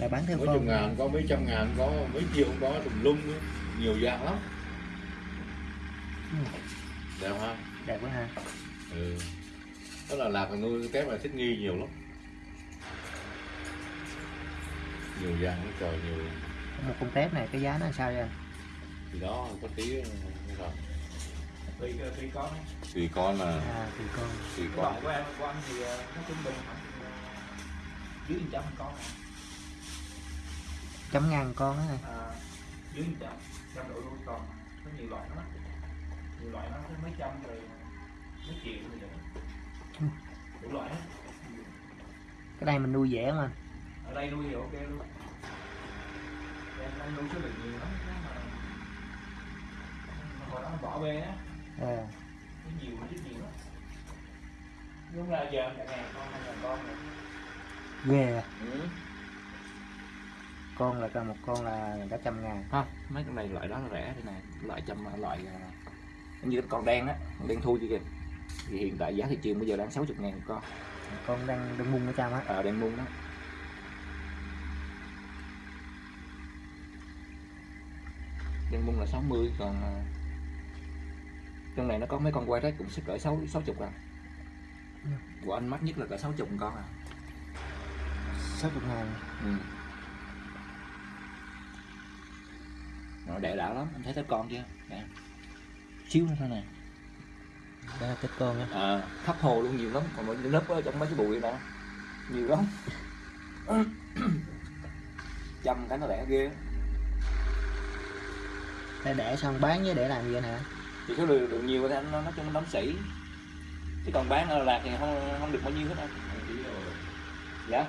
là bán theo mấy con chục ngàn có mấy trăm ngàn có mấy triệu có tùm lum nhiều dạng lắm. Ừ. đẹp ha? Đẹp quá ha. Ừ. đó là lạc nuôi kép là thích nghi nhiều lắm. Nhiều dạng lắm trời nhiều một con tép này cái giá nó sao vậy? Thì đó có tí ờ, cái rồi tùy tùy con tùy con mà. À thì con. Tùy cái con. của em của anh thì ờ, nó trung bình khoảng ờ, dưới một trăm con chấm ngàn con á. À, dưới trăm trăm độ nuôi con. Có nhiều loại lắm nhiều loại nó tới mấy trăm rồi mấy triệu rồi vậy đủ loại hết. Cái này mình nuôi dễ mà. Ở đây nuôi thì ok luôn. Em nuôi số lượng nhiều lắm mà hồi đó bỏ bê á. À, nhiều chứ nhiều lắm. Đúng là giờ cả ngàn con hai ngàn con rồi. Ghê à. ừ. Con là cả một con là cả trăm ngàn. Không mấy con này loại đó là rẻ thế này loại trăm loại à, như con đen á đen thui kia kìa. Thì hiện tại giá thị trường bây giờ đang 60 ngàn một con. Con đang đang mung ở trong á. Ở đen muôn đó. Đen muôn là 60 còn à, trong này nó có mấy con quay rách cũng sẽ cỡ 6 60 à. Ừ. của anh mắc nhất là cỡ 60 con à. Sáu chục ngàn. Ừ. nó đẻ đã lắm. Anh thấy tép con chưa? Nè. Xíu nữa thôi nè. Đó là tép con á. À, thấp hồ luôn nhiều lắm. Còn mấy lớp ở trong mấy cái bụi đó nhiều lắm. Chăm cái nó đẻ ghê. Để để xong bán với để làm gì anh hả? Thì số lượng được nhiều thì anh nó nói chung nó đóng sỉ chứ còn bán ở lạc thì không không được bao nhiêu hết rồi dạ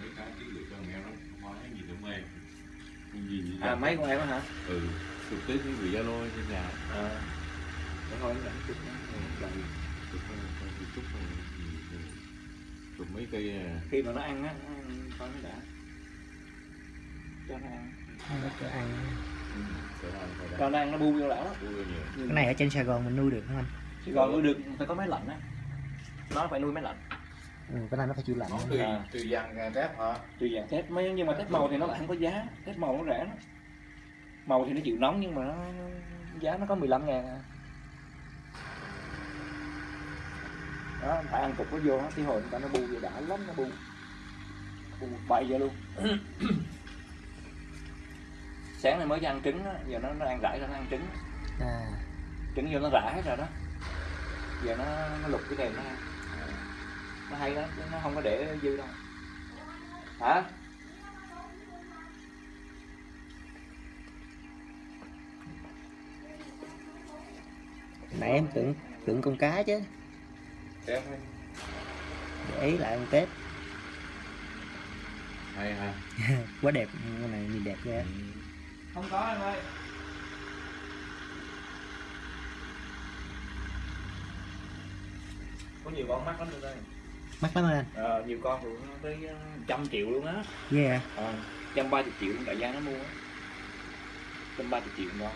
mấy cái ký gửi cho nghe nó nói gì nữa mê Không gì à mấy con em á hả? Ừ chụp tới cái gửi zalo trên nhà. À. Để thôi anh chụp nó chụp chụp chụp ừ, mấy cây ờ, khi mà nó ăn á nó ăn coi nó đã. Cho nó ăn. Cho ăn. Phải cho nó ăn nó bu vô lão đó Ui, nhiều. Cái này ở trên Sài Gòn mình nuôi được không anh? Chứ còn nuôi được phải có máy lạnh á. Nó phải nuôi máy lạnh ừ, cái này nó phải chịu lạnh nó tùy À. tùy dạng tép hả? Tùy dạng thép mấy nhưng mà thép màu thì nó lại không có giá. Thép màu nó rẻ lắm. Màu thì nó chịu nóng nhưng mà nó giá nó có 15 ngàn à. đó phải ăn cục nó vô á, cái hồi người ta nó bu vô đã lắm nó bu. Bu bay vô luôn. Sáng nay mới cho ăn trứng á, giờ nó, nó ăn rải ra nó ăn trứng. À. Trứng vô nó rã hết rồi đó. Giờ nó, nó lục cái đèn nó ăn nó hay lắm chứ nó không có để dư đâu. Hả? Nãy em tưởng tưởng con cá chứ. Để ý lại con tép. Hay ha. Quá đẹp con này nhìn đẹp ghê. Ừ. không có em ơi. Có nhiều con mắc lắm tụi đây mắc lắm anh. Ờ, nhiều con nó tới ờ, trăm triệu luôn á. Ghê à ờ, trăm ba triệu đại gia nó mua á. Trăm ba triệu con.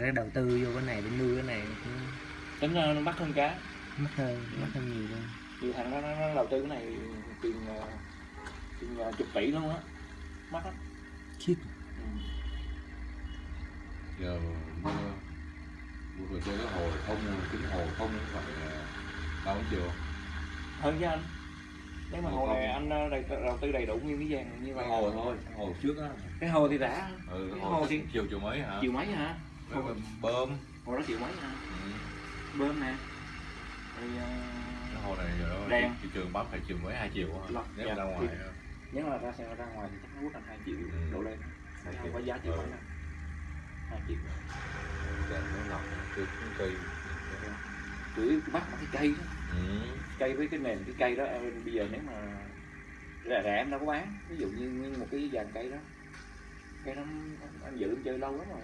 Ra đầu tư vô cái này để nuôi cái này cũng tính ra nó mắc hơn cá. mắc hơn mắc hơn nhiều luôn. Nhiều thằng nó, nó, nó đầu tư cái này tiền ờ, tiền chục tỷ luôn á. Mắc lắm. Shit. ừ. giờ về chơi cái hồ thông kính hồ thông phải bao nhiêu triệu hơn chứ anh. Nếu mà Hồ hồ này không. anh ờ, đầu tư đầy đủ nguyên cái vàng như vậy. Hồ thôi hồ trước á. Cái hồ thì rẻ ừ Cái hồ hồ thì- chiều chiều mấy hả? Triệu mấy hả? Với bơm. hồ đó triệu mấy hả? Ừ. bơm nè. Rồi ờ, cái hồ này giờ đó Đen. thị trường bắp phải chiều mấy hai triệu hả? Nếu dạ, ra thì- ngoài ờ, nếu mà ra xe ra ngoài thì chắc nó quất thành hai triệu Ừ. đổ lên. Không có giá triệu Ừ. mấy hai triệu để nó lọc cái cây tưới bắt bằng cái cây đó. Ừ. cây với cái nền cái cây đó em bây giờ nếu mà rẻ rẻ em đâu có bán. Ví dụ như nguyên một cái dàn cây đó. Cây đó anh giữ chơi lâu lắm rồi.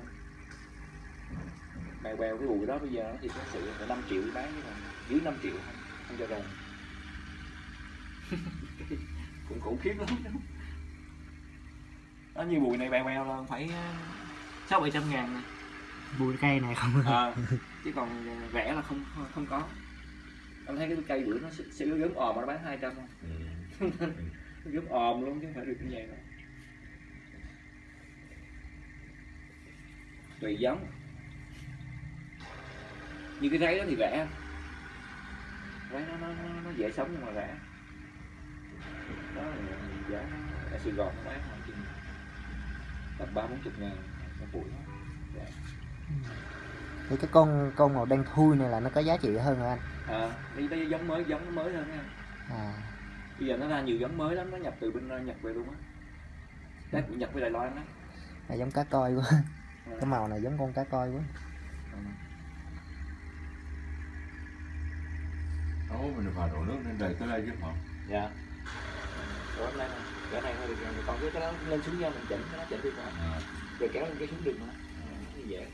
Bèo bèo cái bụi đó bây giờ thì nó sự là 5 triệu bán chứ còn dưới 5 triệu không, không cho rồng cũng khủng khiếp lắm. Đó như bụi này bèo bèo là phải ờ, sáu bảy trăm ngàn nè bùi cây này không à, chứ còn rẻ là không không có. Anh thấy cái cây bữa nó sẽ, gớm òm mà nó bán 200 không ừ. Nó gớm òm luôn chứ không phải được như vậy đâu. Tùy giống. Như cái ráy đó thì rẻ. Ráy nó, nó, nó, nó dễ sống nhưng mà rẻ. Đó là giá ở Sài Gòn nó bán khoảng chừng tầm ba bốn chục ngàn một bụi đó. Rẻ. Thì cái con con màu đen thui này là nó có giá trị hơn rồi anh à đi đây giống mới giống mới hơn nha à bây giờ nó ra nhiều giống mới lắm nó nhập từ bên Nhật về luôn á Đấy, của Nhật với Đài Loan đó là giống cá coi quá Ừ. cái màu này giống con cá coi quá Ừ. Ấu, mình phải đổ nước lên đầy tới đây chứ hả? dạ Ủa, cái này cái này hơi được rồi. còn cái cái đó lên xuống nhau mình chỉnh cái đó chỉnh được mà À, rồi kéo lên cái xuống được mà như vậy.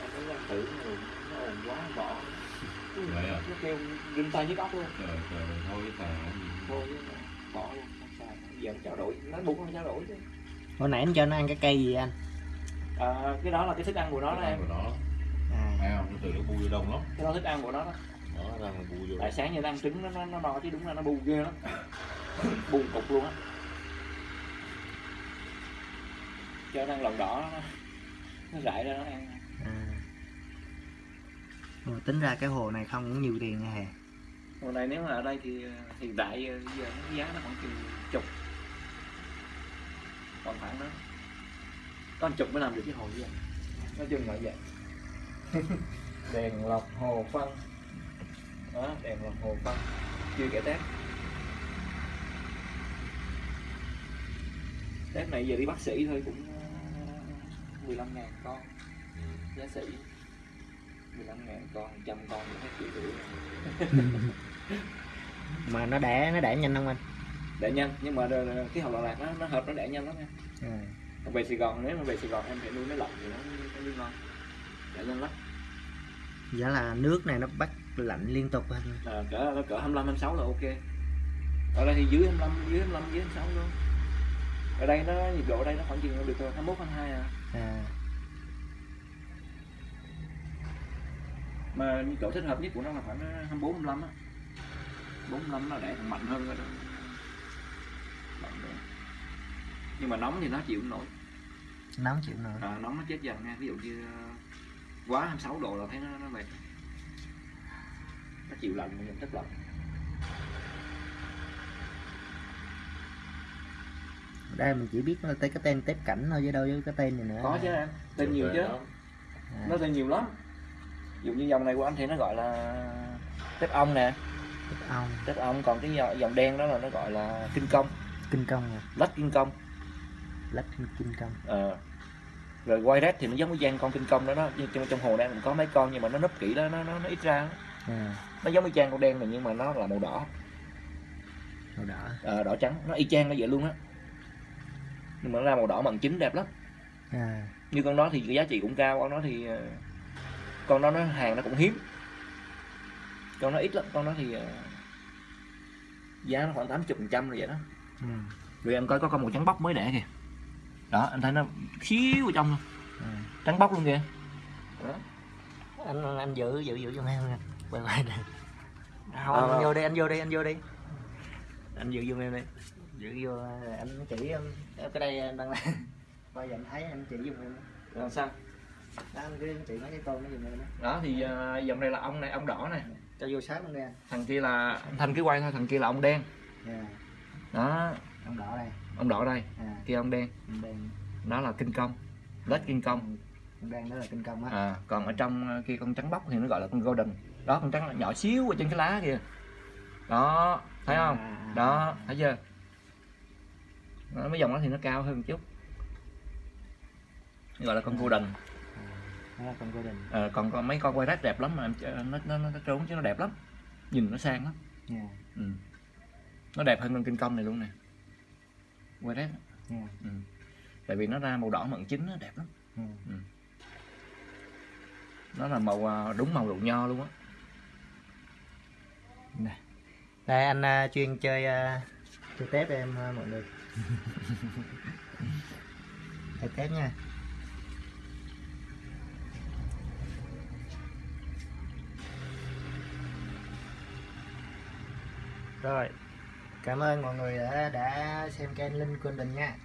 Em thấy đang thử rồi nó ồn quá bỏ. Vậy à? nó kêu rinh tay nhức óc luôn. Trời trời thôi cái tà gì thôi bỏ. luôn không sao. Giờ trao đổi nó buộc nó trao đổi chứ. Hồi nãy em cho nó ăn cái cây gì anh? À, cái đó là cái thức ăn của nó đó em. của nó. À. Không? Nó từ nó bu vô đông lắm. Cái đó thức ăn của nó đó. Đó ra là bu vô tại sáng giờ nó ăn trứng nó nó, nó no chứ đúng là nó bu ghê lắm. Bu cục luôn á. Cho nó ăn lòng đỏ nó, nó rải ra nó ăn. À. Ồ, tính ra cái hồ này không cũng nhiều tiền nha hè. Hồ này nếu mà ở đây thì ờ, hiện tại ờ, giờ nó giá nó khoảng chừng chục. Còn khoảng đó. Con chục mới làm được cái hồ như vậy. Nói chung là vậy. Đèn lọc hồ phân. Đó đèn lọc hồ phân. Chưa kể tép tép này giờ đi bác sĩ thôi cũng 15 ngàn con. Giá sĩ 15 ngàn con trăm con cũng hết triệu rưỡi. Mà nó đẻ nó đẻ nhanh không anh? Đẻ nhanh nhưng mà cái hậu Đà Lạt nó nó hợp nó đẻ nhanh lắm nha. À. còn về Sài Gòn nếu mà về Sài Gòn em phải nuôi nó lọc thì nó nó nuôi ngon. Đẻ nhanh lắm. Giá là nước này nó bắt lạnh liên tục anh à, cỡ cỡ 25 26 là ok. Ở đây thì dưới 25 dưới 25 dưới 26 luôn ở đây nó nhiệt độ ở đây nó khoảng chừng được 21 22 à. À. Mà nhiệt độ thích hợp nhất của nó là khoảng 24 25 á. 45 nó đẻ còn mạnh hơn rồi đó. Nhưng mà nóng thì nó chịu nổi. Nóng chịu nổi. À, nóng nó chết dần nha. Ví dụ như ờ, quá 26 độ là thấy nó nó mệt. Nó chịu lạnh mình rất lạnh đây mình chỉ biết nó tới cái tên tép cảnh thôi chứ đâu với cái tên này nữa. Có chứ em tên nhiều chứ. à, nó tên nhiều lắm. Ví dụ như dòng này của anh thì nó gọi là tép ong nè. Tép ong. Tép ong còn cái dòng, dòng đen đó là nó gọi là kinh công. Kinh công à? Lách kinh công. Lách kinh công. Ờ. rồi quay red thì nó giống với giang con kinh công đó đó. Nhưng trong, trong hồ đen mình có mấy con nhưng mà nó nấp kỹ đó nó nó, nó ít ra. À, nó giống với giang con đen này nhưng mà nó là màu đỏ. Màu đỏ. Ờ, đỏ trắng. Nó y chang nó vậy luôn á nhưng mà nó ra màu đỏ mận chín đẹp lắm. À, như con đó thì giá trị cũng cao con đó thì ờ, con đó nó hàng nó cũng hiếm. Con nó ít lắm con đó thì ờ, giá nó khoảng 80 phần trăm rồi vậy đó. Ừ. rồi em coi có con màu trắng bóc mới đẻ kìa. Đó anh thấy nó xíu ở trong luôn. À. trắng bóc luôn kìa. Anh anh giữ giữ giữ giùm em nha quay quay nè. Không À, anh vâng. vô đi anh vô đi anh vô đi. Anh giữ giùm em đi giữ vô anh chỉ em em cái đây anh đang làm. Bây giờ anh thấy anh chỉ giùm em làm sao? Đó anh cứ chỉ mấy cái con nó giùm em đó. Đó thì dòng này là ông này ông đỏ này. Cho vô sát luôn đi thằng kia là thành cái quay thôi thằng kia là ông đen. Yeah. đó. Ông đỏ đây. Ông đỏ đây. À kia ông đen. Ông đen. Đó là kinh công. Lết kinh công. Ông đen đó là kinh công á. À, còn ở trong ờ, kia con trắng bóc thì nó gọi là con golden. Đó con trắng là nhỏ xíu ở trên cái lá kìa đó thấy không? À, à, à. đó thấy chưa đó, mấy dòng đó thì nó cao hơn một chút. Gọi là con golden là con golden Ờ, còn con mấy con quay rách đẹp lắm mà em nó nó nó trốn chứ nó đẹp lắm. Nhìn nó sang lắm. Yeah. ừ. nó đẹp hơn con kinh công này luôn nè. Quay rách Yeah. ừ. tại vì nó ra màu đỏ mận chín nó đẹp lắm. Ừ. nó là màu à, đúng màu đậu nho luôn á. Đây anh à, chuyên chơi à, chơi tép em à, mọi người. Chơi tép nha. Rồi cảm ơn mọi người đã, đã xem kênh linh quân đình nha